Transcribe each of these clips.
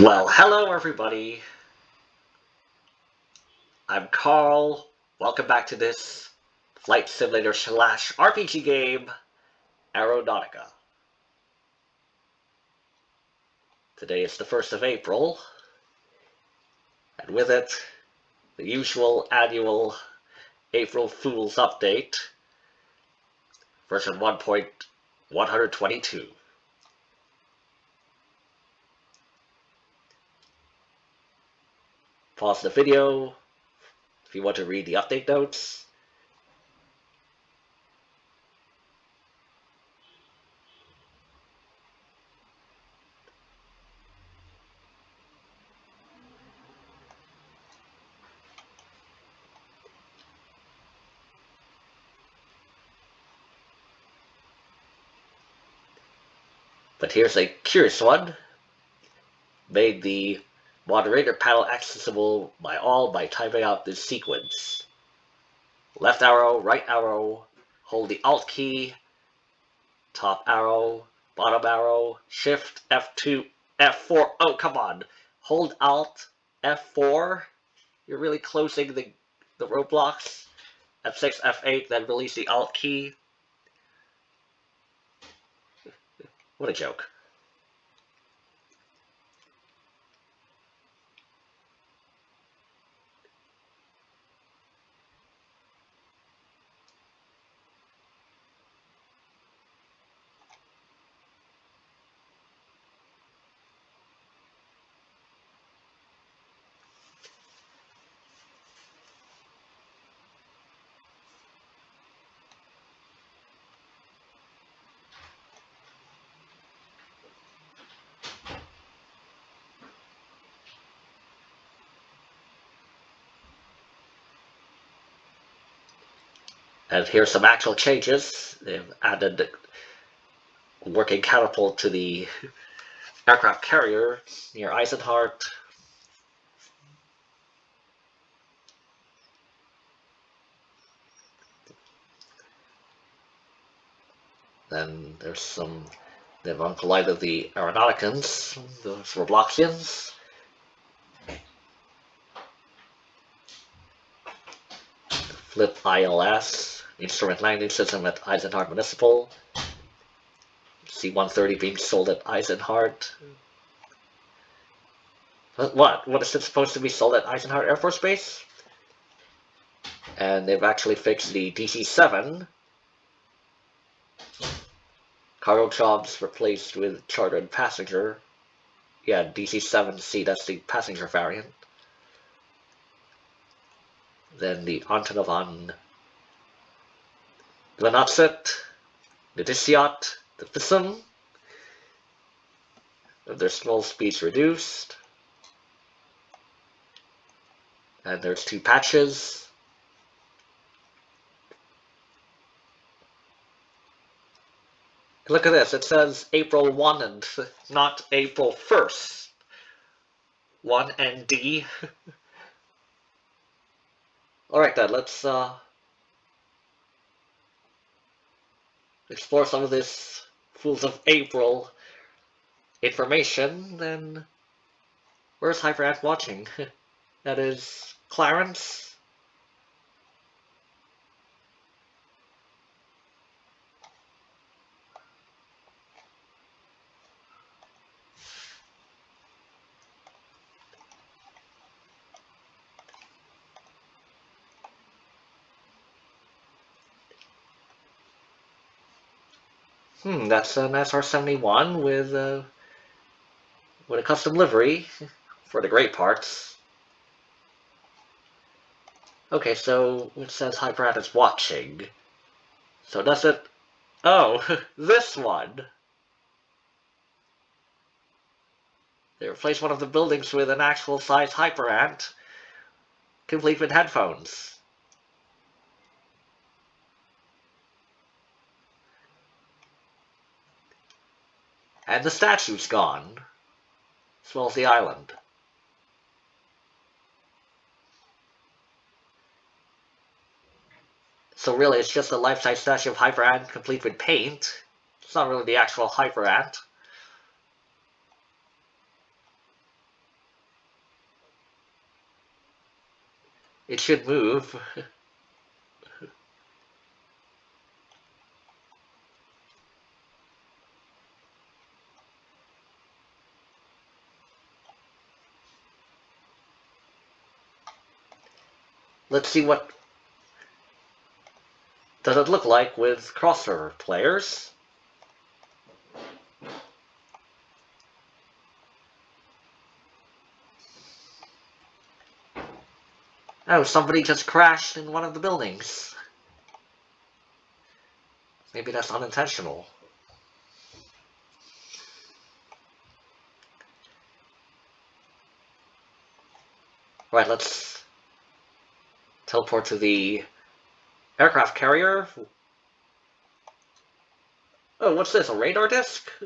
Well, hello everybody. I'm Carl. Welcome back to this flight simulator slash RPG game, Aeronautica. Today is the 1st of April, and with it, the usual annual April Fool's update, version 1.122. Pause the video if you want to read the update notes. But here's a curious one. Made the moderator panel accessible by all by typing out this sequence. Left arrow, right arrow, hold the Alt key, top arrow, bottom arrow, Shift, F2, F4. Oh, come on. Hold Alt, F4. You're really closing the, the Roblox. F6, F8, then release the Alt key. What a joke. And here's some actual changes. They've added working catapult to the aircraft carrier near Eisenhart. Then there's some, they've uncollided the Aeronauticans, the Robloxians. Flip ILS instrument landing system at Eisenhart Municipal. C-130 being sold at Eisenhart. What? What is it supposed to be sold at Eisenhart Air Force Base? And they've actually fixed the DC-7. Cargo jobs replaced with chartered passenger. Yeah, DC-7C, that's the passenger variant. Then the Antonov the Lanatset, the Disiat, the Thism, their small speeds reduced. And there's two patches. Look at this, it says April 1 and not April 1st. 1 and D. Alright then, let's uh, explore some of this Fools of April information, then where's Hyperant watching? that is Clarence? That's an SR-71 with, uh, with a custom livery for the great parts. Okay, so it says Hyperant is watching. So does it... Oh, this one! They replaced one of the buildings with an actual size Hyperant, complete with headphones. And the statue's gone. As well as the island. So really, it's just a life-size statue of Hyper Ant complete with paint. It's not really the actual Hyper Ant. It should move. Let's see what does it look like with crossover players. Oh, somebody just crashed in one of the buildings. Maybe that's unintentional. Right, let's teleport to the aircraft carrier. Oh, what's this? A radar disc?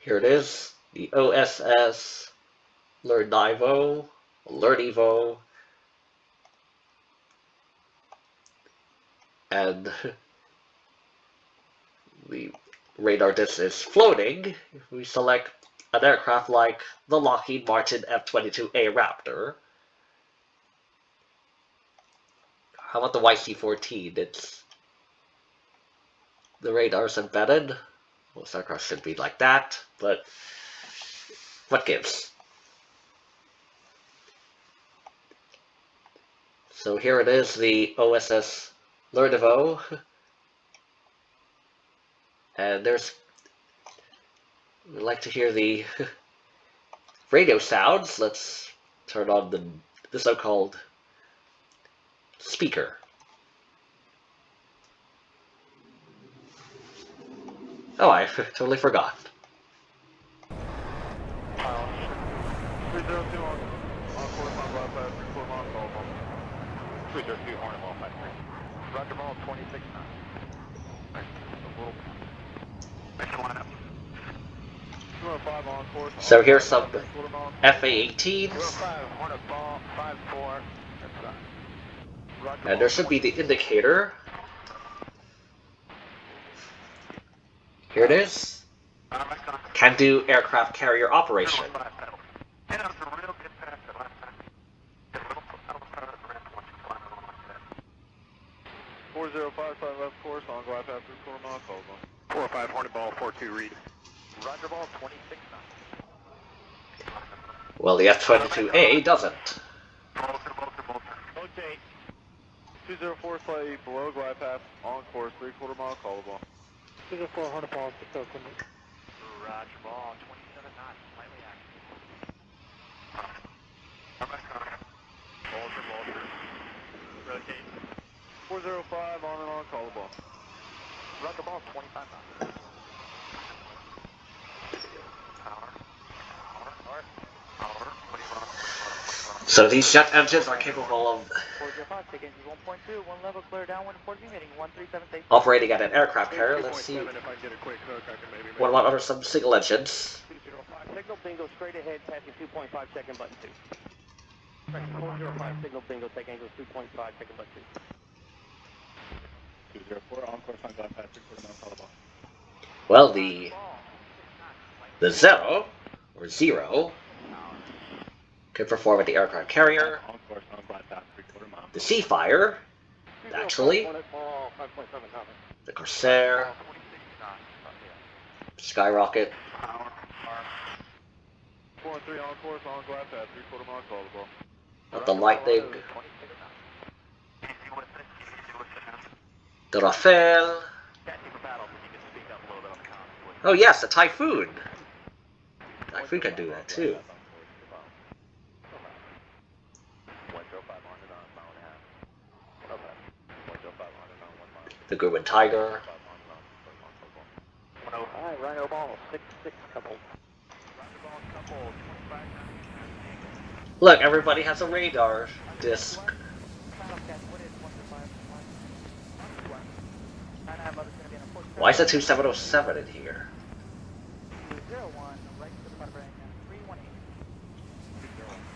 Here it is the OSS Lernivo, Lernivo, and the radar disc is floating. If we select an aircraft like the Lockheed Martin F-22A Raptor, how about the YC-14? It's the radar's embedded. Most aircraft should be like that, but what gives? So here it is, the OSS Lernivo. And there's, we like to hear the radio sounds. Let's turn on the, the so-called speaker. Oh, I totally forgot. 302 on, on course on left side, 34 mile call ball. 302 Hornet Ball 53. Roger ball 26 knots. Next line. 205 on course. So here's some Quarter mile. FA-18s, 205 Hornet ball 54. That's right. Roger and there should be the indicator. Here it is. Can do aircraft carrier operation. And it was a real good pass that last time. Get a little outside of the ramp once you climb it like that. 405 side left course on glide path three quarter mile call ball. 45 Hornet ball 42 read. Roger ball 26 knots. Well, the F-22A doesn't. Bolter, bolter, bolter. Okay. 204 slightly below glide path on course three quarter mile call ball. 204 Hornet ball 607. Roger ball 27 knots. Slightly active. I'm back on. Bolter, bolter. Rotate. 405 on and on call the ball. Roger ball 25 knots. Power. Power. Power. Power. What do you want? What do you want? What do you want? So these jet engines are capable of 405, take engine 1.2, one level clear downwind, report heading 137 safe. operating at an aircraft carrier. Let's see 2.7 if I get a quick hook, I can maybe make what about other some single engines. signal bingo straight ahead, tapping 2.5, second button 2. Correction, 405, signal bingo, take angle 2.5, second button 2. 204 on course on glide path three quarter mile the ball. Well, the the zero or zero can perform at the aircraft carrier. On course on glide path three quarter mile. The Seafire, Actually- Ball 5.7 comment. the Corsair, Skyrocket, Power. Power. Four and three on course on glide path three quarter mile call the ball. not the Lightning, 26 knots. Easy with it. Easy with it. the Rafale. Tactical battle, if you can speak up a little bit on the comms, please. Oh yes, the Typhoon. Typhoon can do that too. The Grumman Tiger. Alright, Rhino ball 6-6 couple. Look, everybody has a radar disc. Why is the 2707 in here?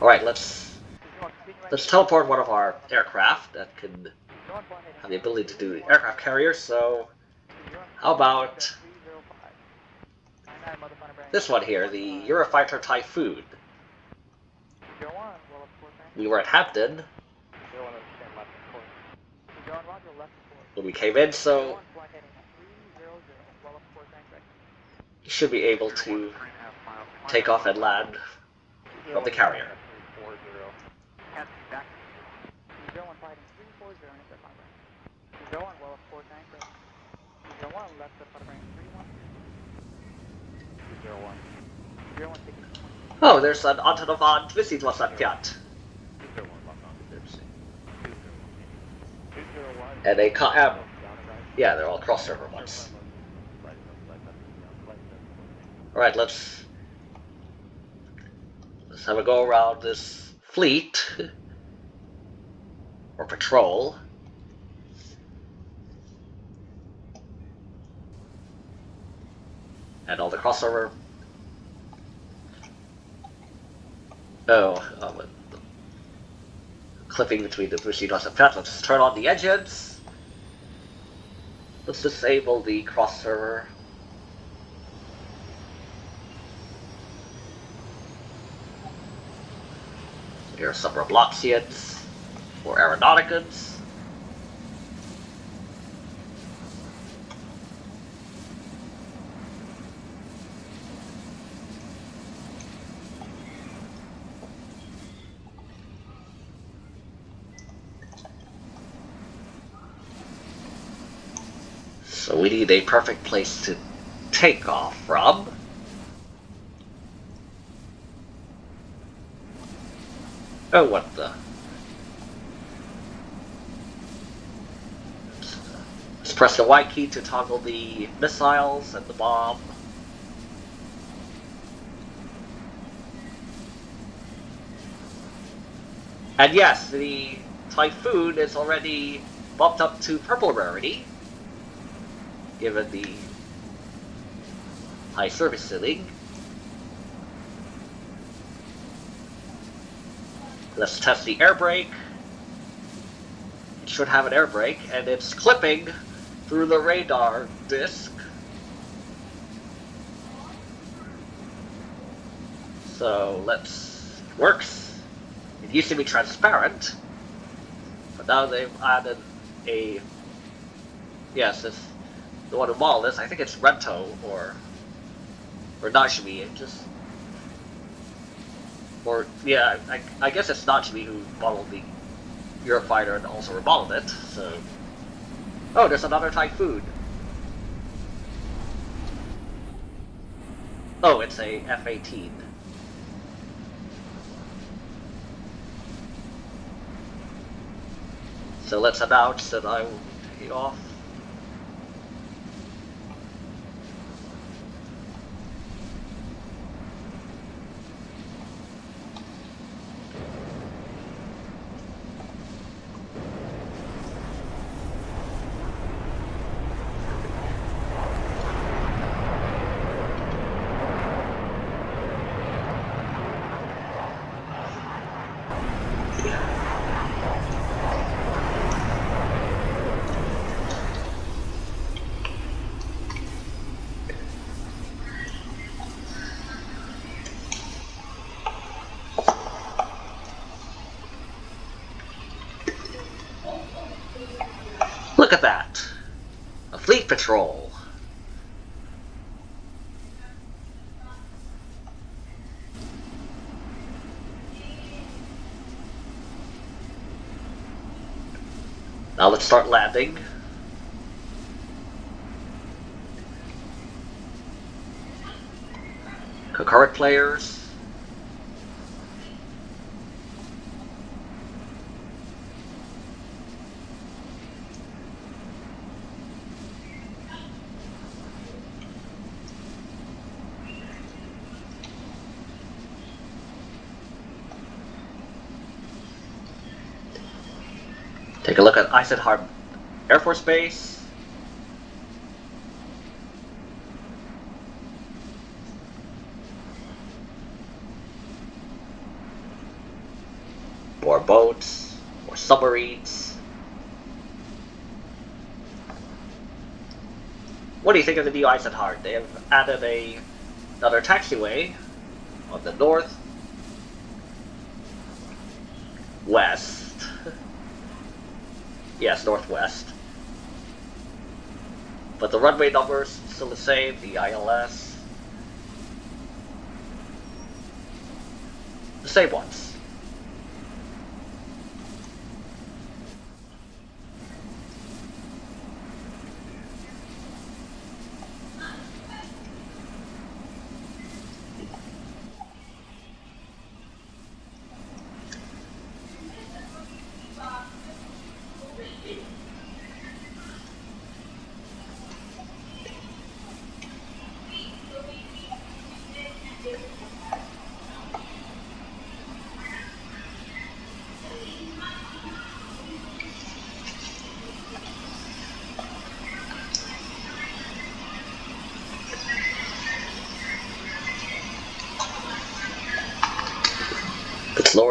Alright, let's let's teleport one of our aircraft that can have the ability to do the aircraft carrier, so how about This one here, the Eurofighter Typhoon. We were at Hampton when we came in, so on, flight heading at 300, well, of course, I you should be able to take off and land from the carrier. Go on, fighting 340, intercept my range. Go on, well, of course, anchor. Go on, left of fighter range 31. Zero one. Zero one, taking 20. Oh, there's an Antonov on Wissenwasserpjat. And a co- um, yeah, they're all cross server ones. Alright, let's let's have a go around this fleet or patrol. And all the crossover. Oh, um, clipping between the Bushidos and Fat. Let's turn on the engines. Let's disable the cross server. Here are some Robloxians or Aeronauticans. Need a perfect place to take off from. Oh, what the? Let's press the Y key to toggle the missiles and the bomb. And yes, the Typhoon is already bumped up to purple rarity, given the high service ceiling. Let's test the air brake. It should have an air brake, and it's clipping through the radar disc. So let's works. It used to be transparent, but now they've added a yes, it's the one modeled this. I think it's Rento or or Nashimi. It just or yeah, I, I guess it's Nashimi who modeled the Eurofighter and also remodeled it. So oh, there's another Typhoon. Oh, it's a F-18. So let's announce that I will take off. Look at that! A fleet patrol! Now let's start landing. Concurrent players. A look Air Force Base. More boats, more submarines. What do you think of the new Eisenhart? They have added a another taxiway on the north west. Yes, northwest. But the runway numbers still the same, the ILS. The same ones.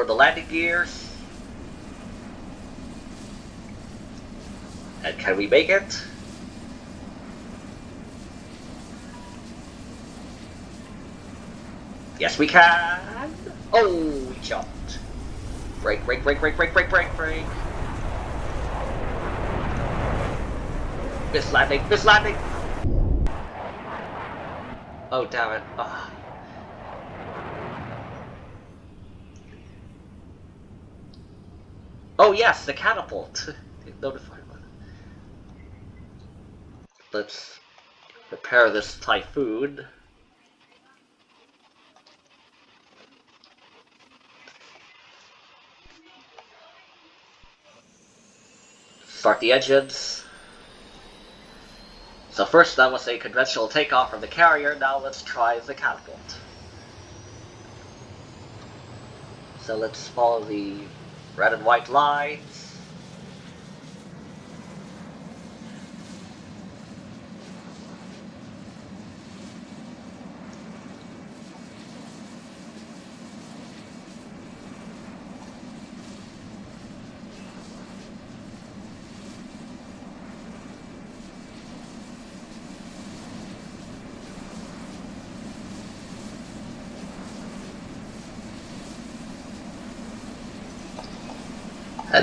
Let's the landing gears. And can we make it? Yes, we can. Oh, we jumped. Brake, brake, brake, brake, brake, brake, brake, brake. Miss landing, miss landing. Oh, damn it. Oh Oh, yes, the catapult. Notified. Let's repair this typhoon. Start the engines. So first that was a conventional takeoff from the carrier, now let's try the catapult. So let's follow the red and white lines.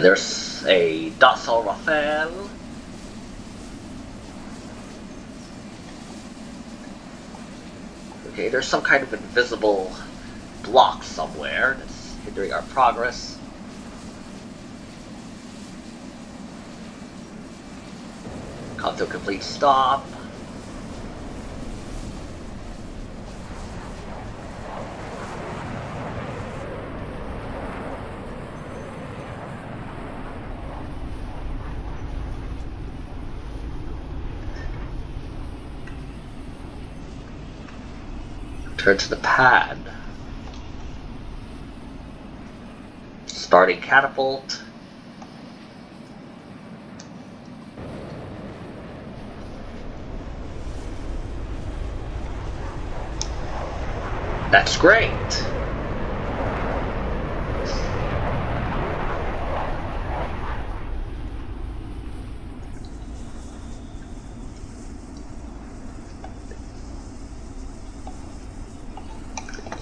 There's a Dassault Rafale. Okay, there's some kind of invisible block somewhere that's hindering our progress. Come to a complete stop. Turn to the pad. Starting catapult. That's great.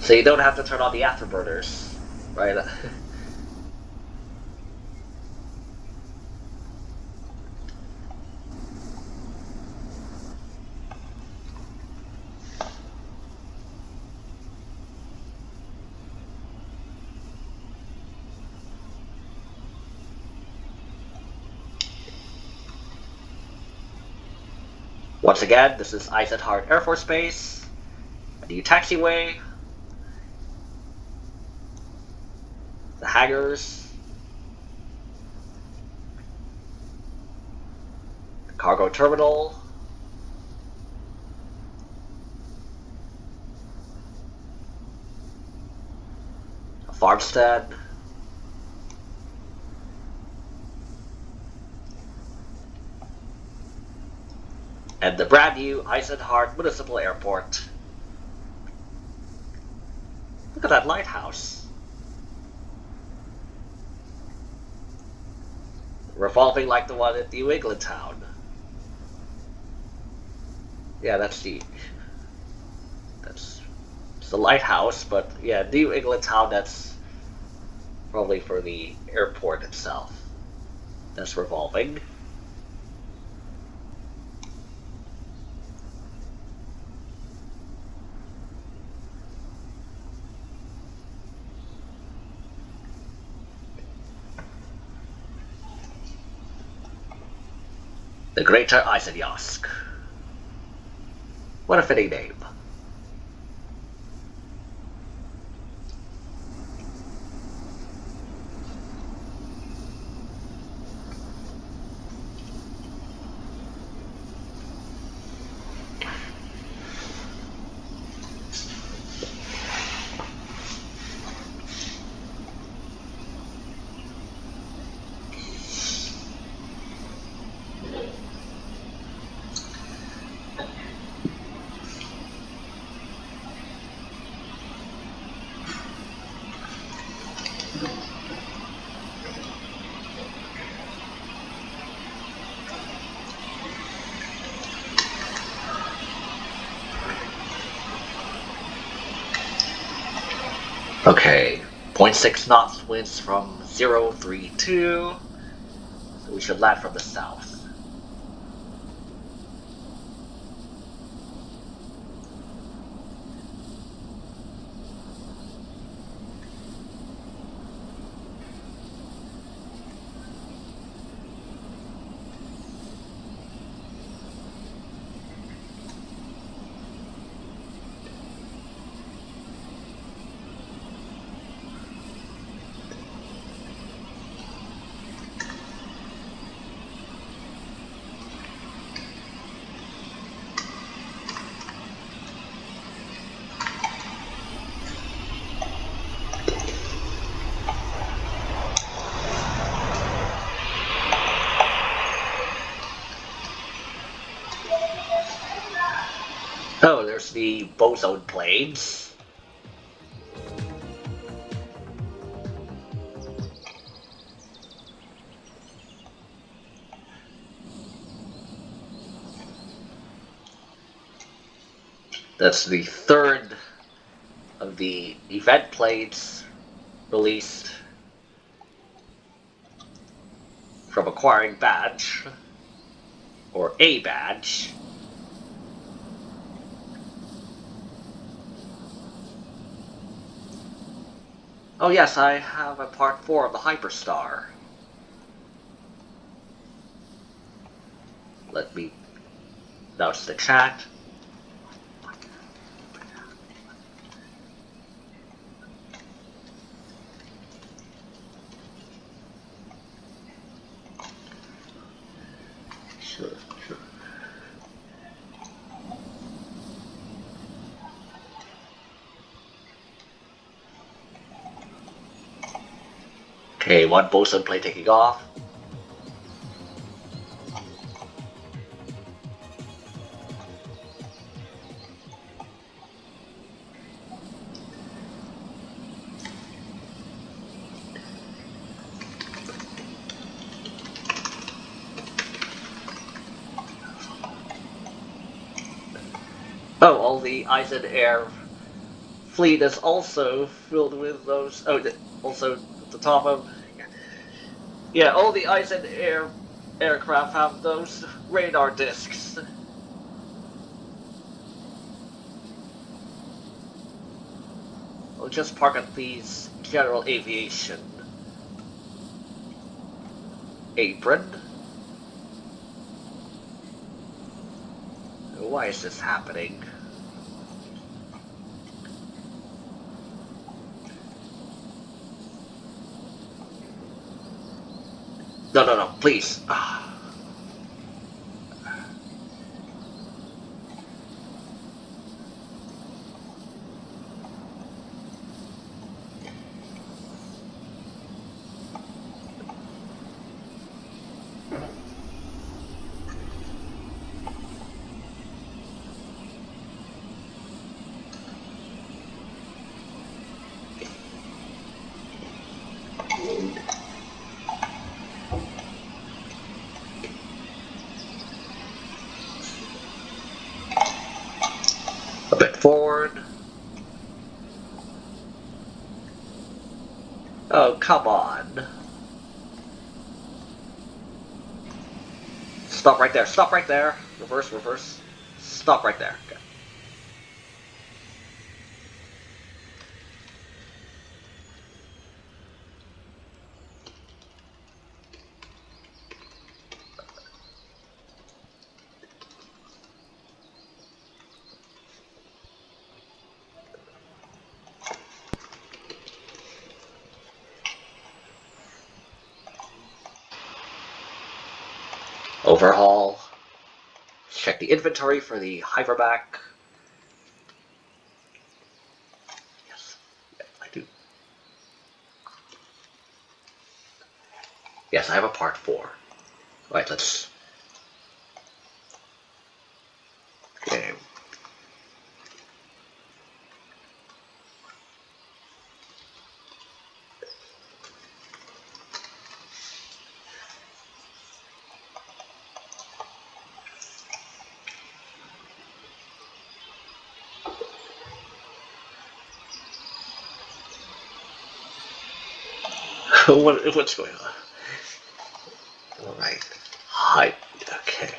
So you don't have to turn on the afterburners, right? Once again, this is Eisenhart Air Force Base, new taxiway, the cargo terminal, farmstead, and the brand new Eisenhart Municipal Airport. Look at that lighthouse. Revolving like the one at New England Town. Yeah, that's the... That's It's the lighthouse, but yeah, New England Town, that's probably for the airport itself. That's revolving. The Greater Isonyosk. What a fitting name. Okay, 0.6 knots winds from 032. So we should land from the south. Oh, there's the boson planes. That's the third of the event plates released from acquiring badge or a badge. Oh yes, I have a part 4 of the Hyperstar. Let me nudge the chat. One boson play taking off. Oh, all the Eisen Air fleet is also filled with those. Oh, also at the top of. Yeah, all the Eisen Air aircraft have those radar discs. We'll just park at these general aviation apron. Why is this happening? No, no, no, please. Ah. A bit forward. Oh, come on. Stop right there. Stop right there. Reverse, reverse. Stop right there. Okay. Overhaul. Inventory for the hyperback. Yes, yeah, I do. Yes, I have a part four. Right, let's. Okay. what, what's going on? All right. Hi. Okay.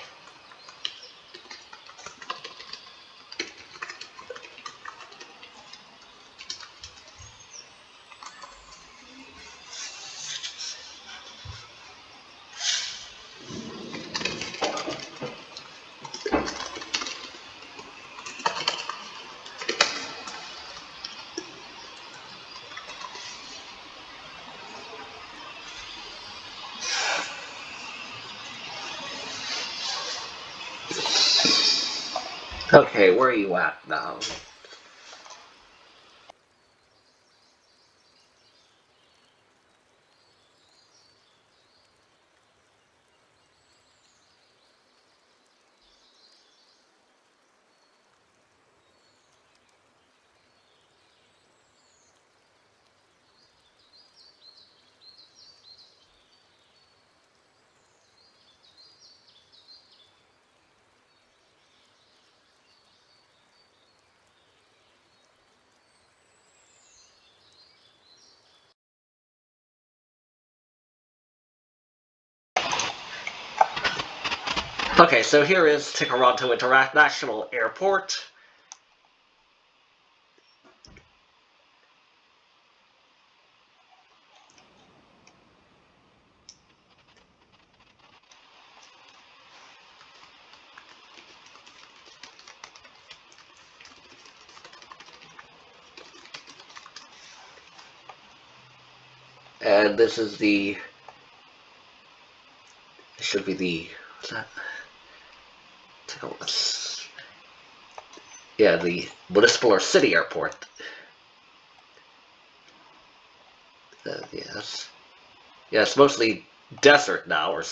Okay, where are you at now? Okay, so here is Tikaranto International Airport. And this is the, should be the, what's that? Yeah, the municipal or city airport. Uh, yes. Yeah, it's mostly desert now, or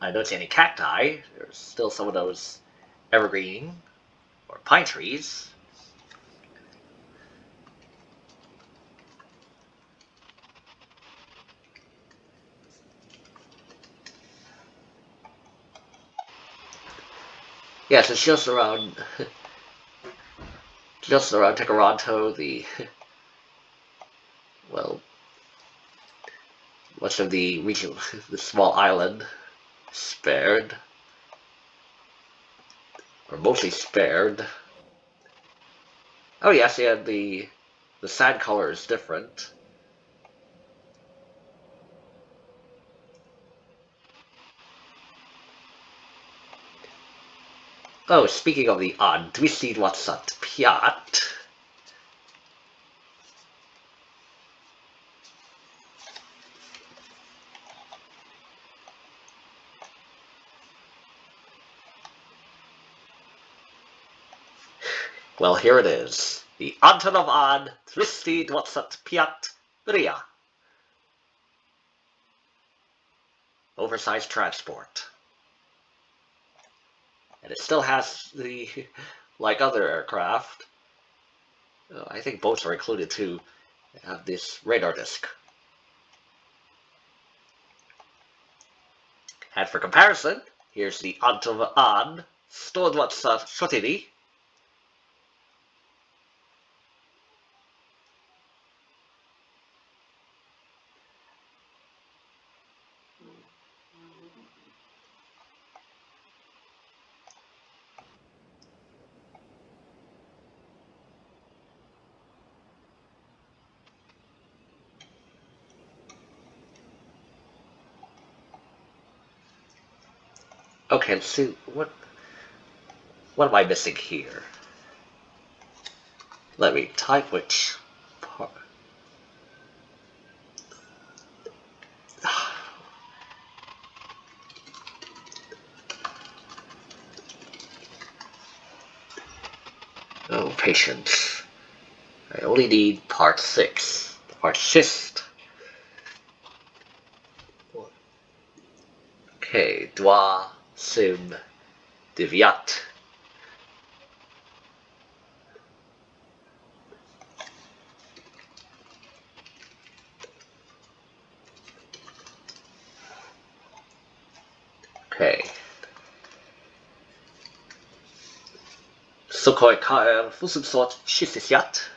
I don't see any cacti. There's still some of those evergreen or pine trees. Yes, it's just around, just around Tekaronto, the, well, much of the region, the small island, spared, or mostly spared. Oh yes, yeah, the, the sand color is different. Oh, speaking of the odd, 225 Well, here it is. The Antonov An 225 Ria. Oversized transport. And it still has the, like other aircraft, uh, I think boats are included too, have this radar disc. And for comparison, here's the Antov An 124. Okay, let's see what what am I missing here? Let me type which part. Oh, patience. I only need part six. Part six. Okay, dwa sem deviat. Okay. Sokoy KR 64 67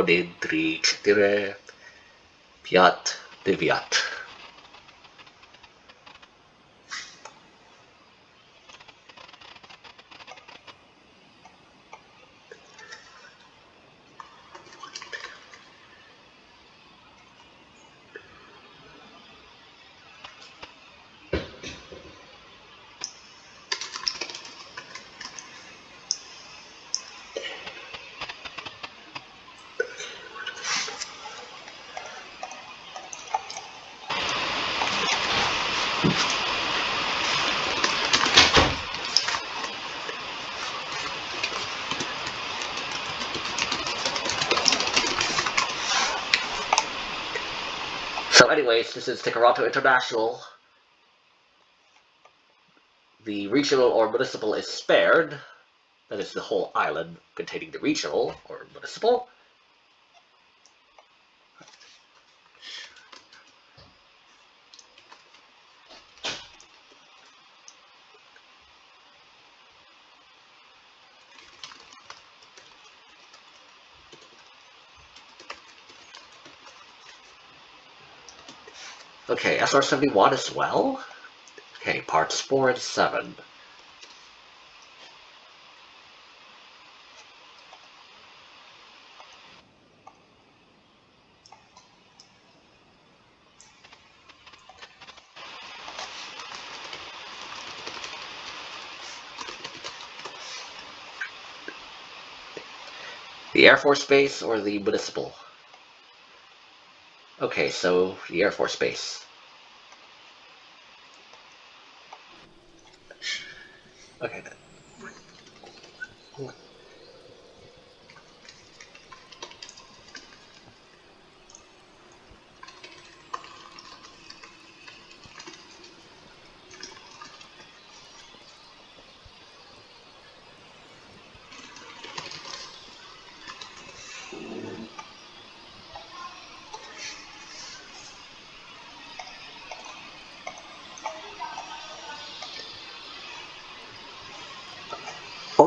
Okay, it's Odin 3 4 Piat Deviat. So anyways, this is Toronto International. The regional or municipal is spared. That is the whole island containing the regional or municipal. Okay, SR-71 as well. Okay, parts 4 and 7. The Air Force Base or the municipal? Okay, so the Air Force Base. Okay then.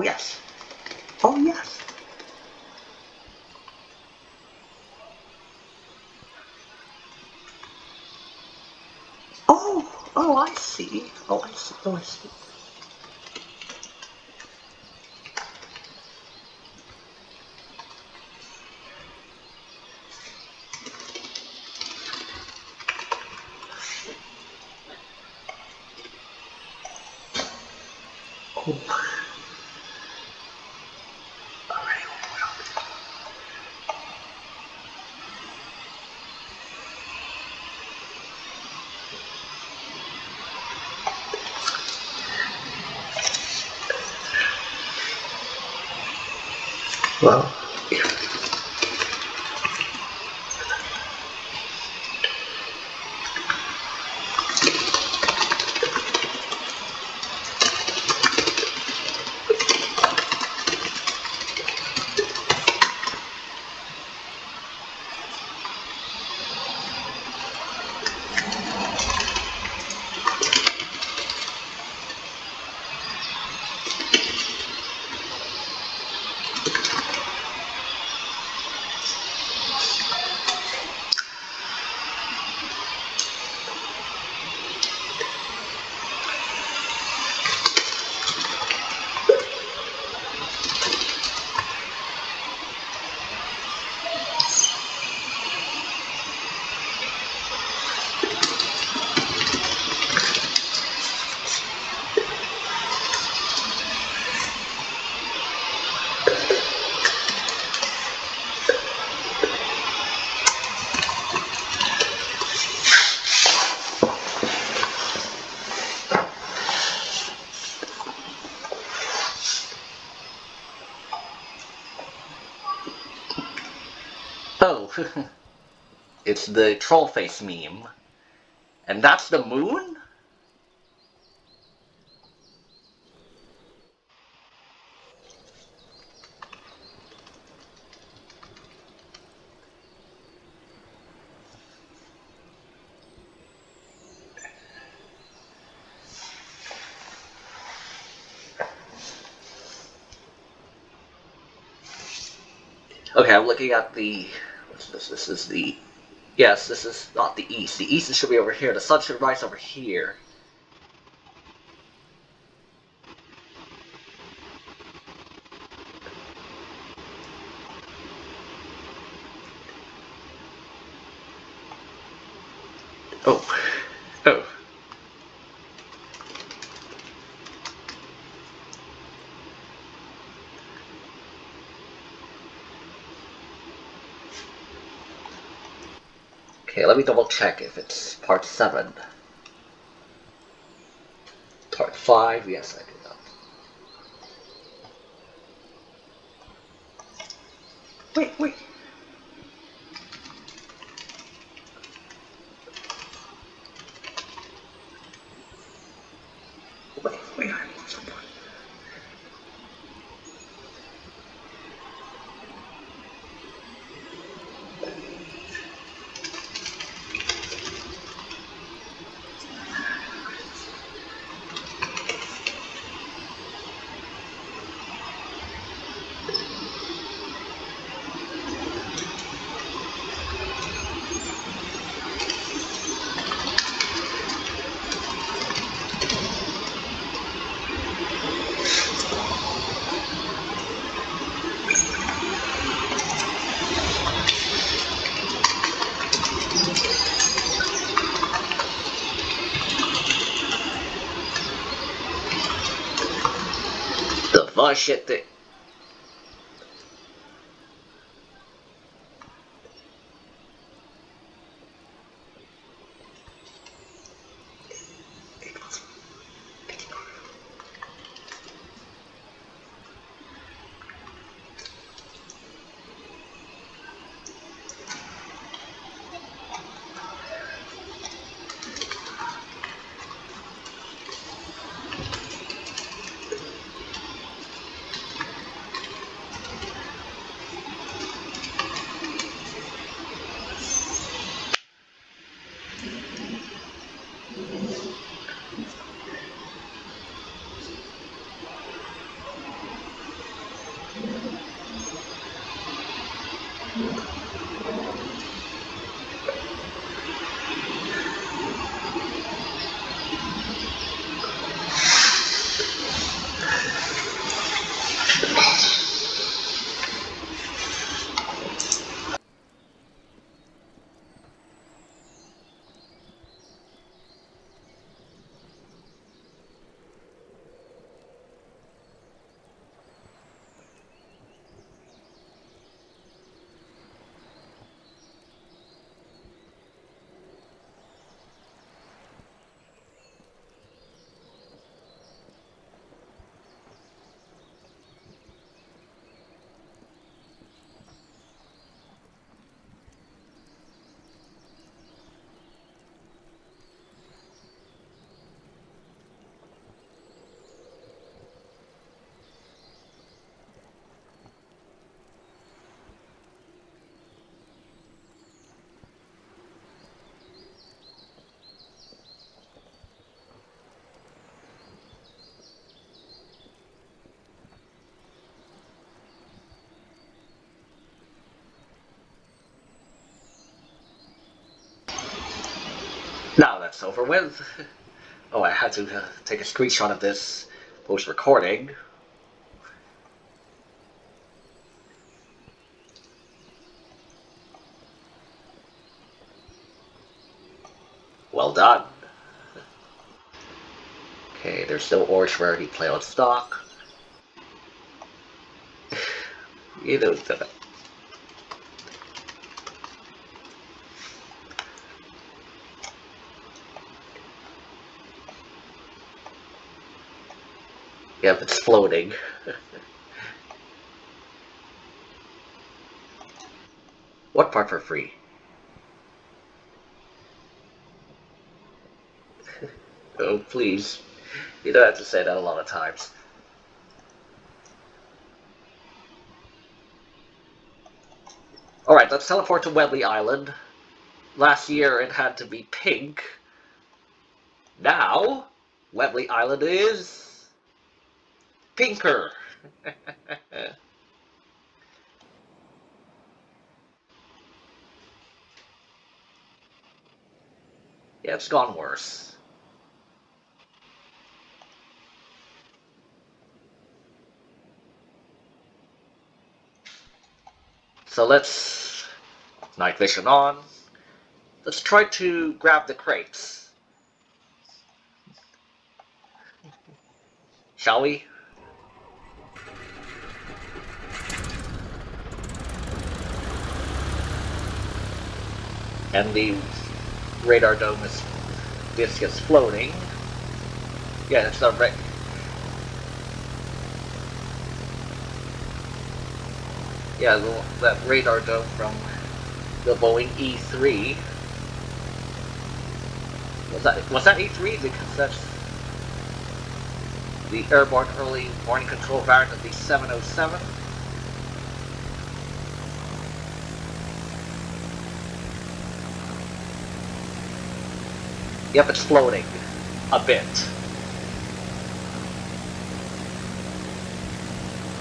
Oh yes. Oh yes. Oh, oh I see. Oh I see. Oh I see. it's the troll face meme. And that's the moon? Okay, I'm looking at the. This? This is the. Yes, this is not the east. The east should be over here. The sun should rise over here. Oh. Okay, let double check if it's part 7. Part 5, yes, I do. Wait, wait. Wait, wait, I lost The shit that. Now that's over with. Oh, I had to uh, take a screenshot of this post recording. Well done. Okay, there's no orange rarity play on stock. you know that. Yep, it's floating. What part for free? oh, please. You don't have to say that a lot of times. Alright, let's teleport to Webley Island. Last year it had to be pink. Now, Webley Island is... pinker. yeah, it's gone worse. So let's night vision on. Let's try to grab the crates. Shall we? And the radar dome is disc is floating. Yeah, it's not right. yeah, the, that radar dome from the Boeing E3. Was that was that E3? Because that's the airborne early warning control variant of the 707. Yep, it's floating a bit.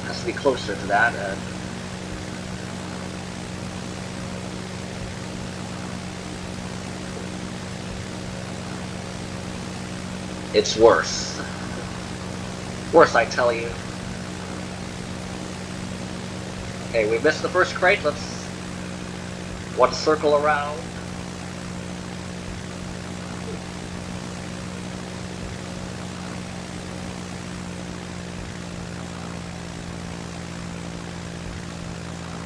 Has to be closer to that. It's worse. Worse, I tell you. Okay, we missed the first crate. Let's one circle around.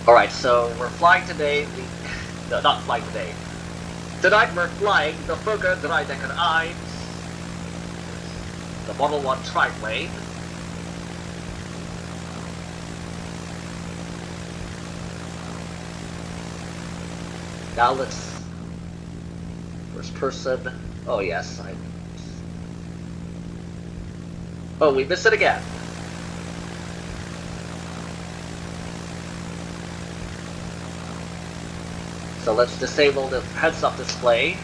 Alright, so we're flying today. The, no, not flying today. Tonight we're flying the Fokker Dreidecker 1 the Model 1 triplane. Now let's... First person... Oh yes, I... Oh, we missed it again. So let's disable the heads-up display.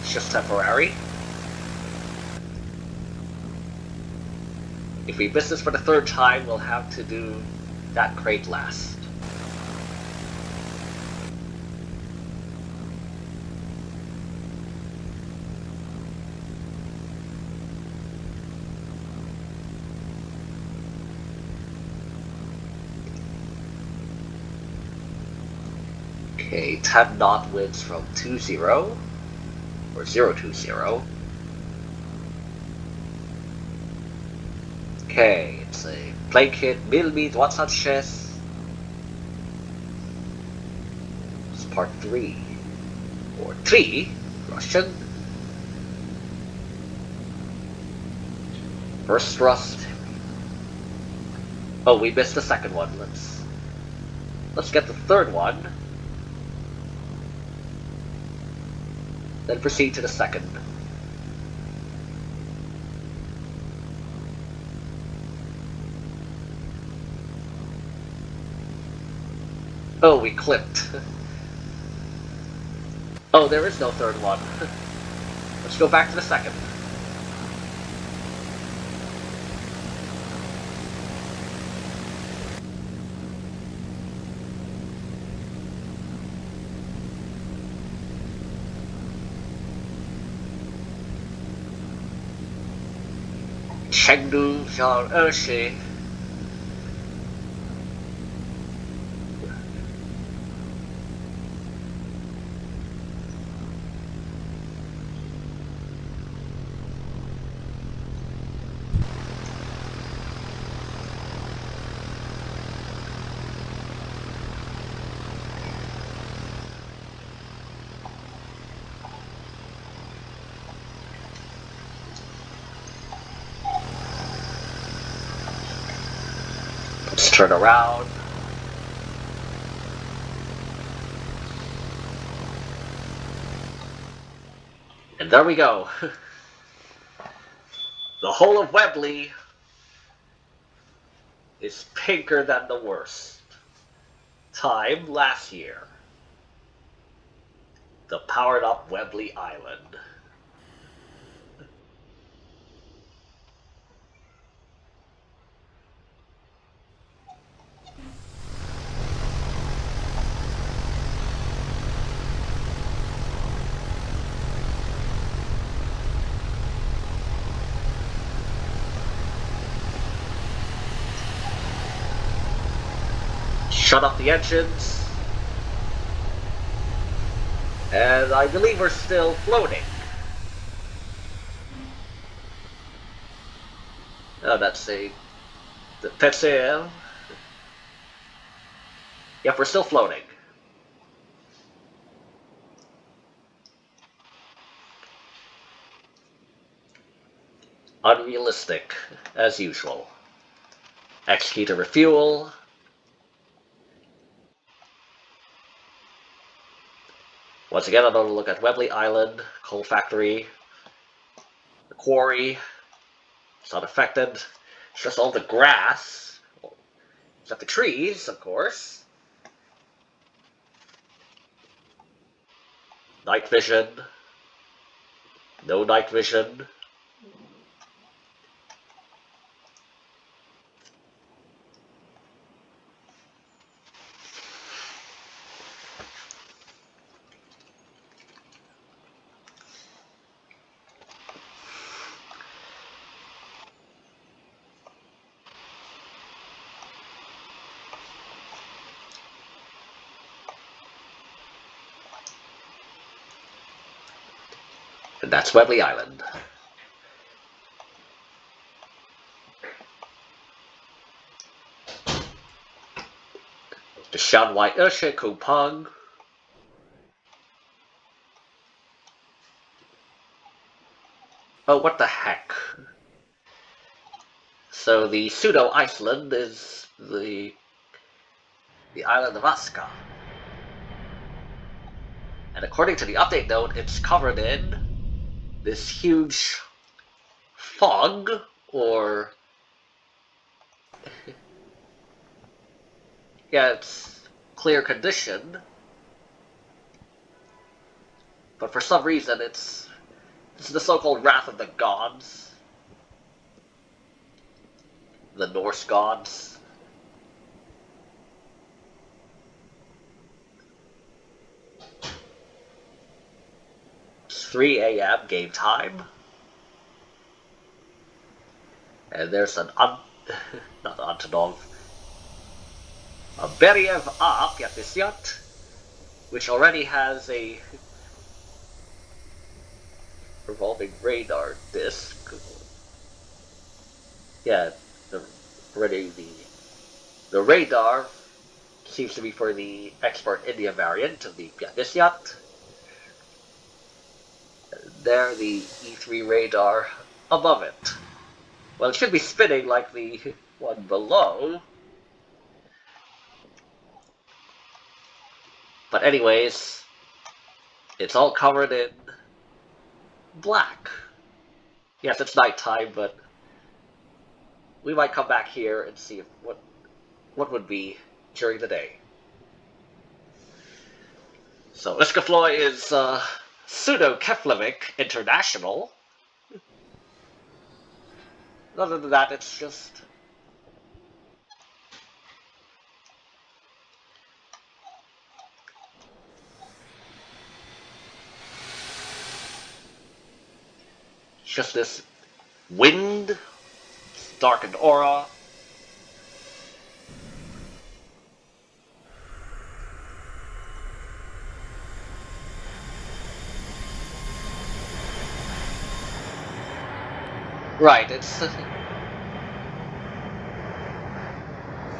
It's just temporary. If we miss this for the third time, we'll have to do that crate last. Okay, 10 knot winds from 2-0, or 0-2-0. Okay, it's a plane kit, millimeter, what's that chess. It's part 3. Or 3, Russian. First thrust. Oh, we missed the second one. Let's let's get the third one. Then proceed to the second. Oh, we clipped. Oh, there is no third one. Let's go back to the second. Chengdu Xiao Ershi turn around. And there we go. the whole of Webley is pinker than the worst time last year. The powered up Webley Island. Shut off the engines. And I believe we're still floating. Oh, that's a... The Petzel. Yep, we're still floating. Unrealistic, as usual. Execute a refuel. Once again, another look at Webley Island, coal factory, the quarry. It's not affected. It's just all the grass. Except the trees, of course. Night vision. No night vision. Webley Island. The Shanghai Ushe Kupang. Oh, what the heck? So the pseudo Iceland is the the island of Aska. And according to the update note, it's covered in this huge fog or yeah it's clear condition. But for some reason it's it's the so-called wrath of the gods. The Norse gods 3 a.m. game time. And there's an un not Antonov, a Beriev A yacht, which already has a revolving radar disc. Yeah, the, already the the radar seems to be for the export India variant of the yacht there the E3 radar above it. Well, it should be spinning like the one below. But anyways, it's all covered in black. Yes, it's nighttime, but we might come back here and see what what would be during the day. So Iskafloy is uh, Pseudo-Keflavik International. Other than that, it's just... just this wind, darkened aura, Right, it's...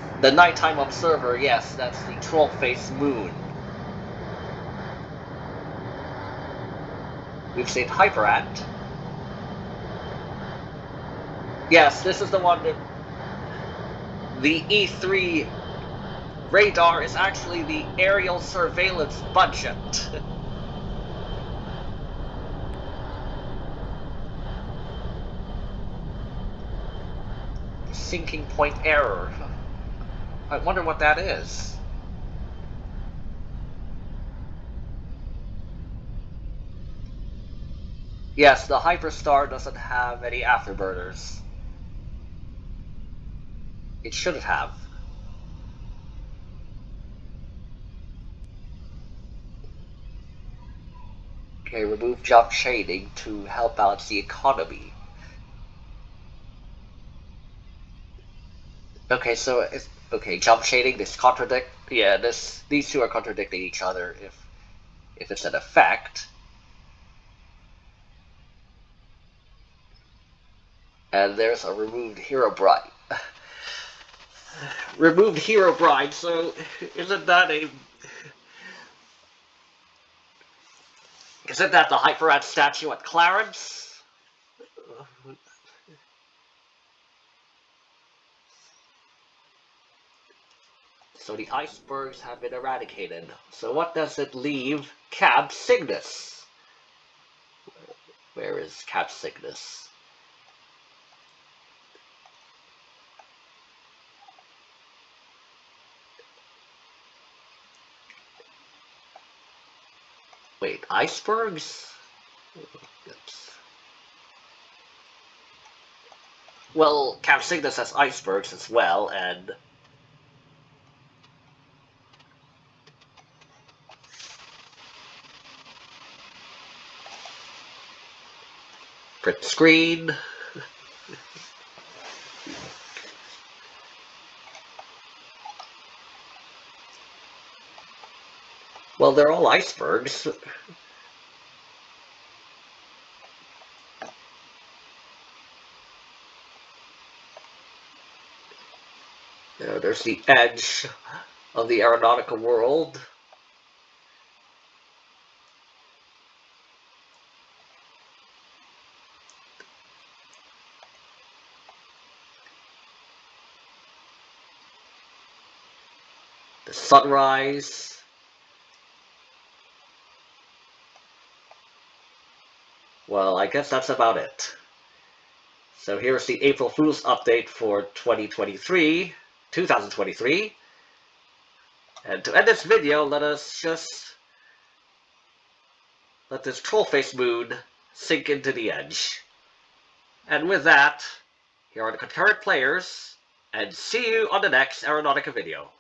the nighttime observer, yes, that's the troll-faced moon. We've seen Hyperant. Yes, this is the one that... The E3 radar is actually the aerial surveillance budget. sinking point error. I wonder what that is. Yes, the Hyperstar doesn't have any afterburners. It should have. Okay, remove jump shading to help balance the economy. Okay, so okay, jump shading, this contradict yeah, this these two are contradicting each other if if it's an effect. And there's a removed hero bride. removed hero bride, so isn't that a isn't that the Hyperant statue at Clarence? So the icebergs have been eradicated. So what does it leave Cab Cygnus? Where is Cab Cygnus? Wait, icebergs? Oops. Well, Cab Cygnus has icebergs as well, and print screen. well, they're all icebergs. There, there's the edge of the aeronautical world. Sunrise. Well, I guess that's about it. So here's the April Fool's update for 2023, 2023. And to end this video, let us just let this troll face moon sink into the edge. And with that, here are the concurrent players, and see you on the next Aeronautica video.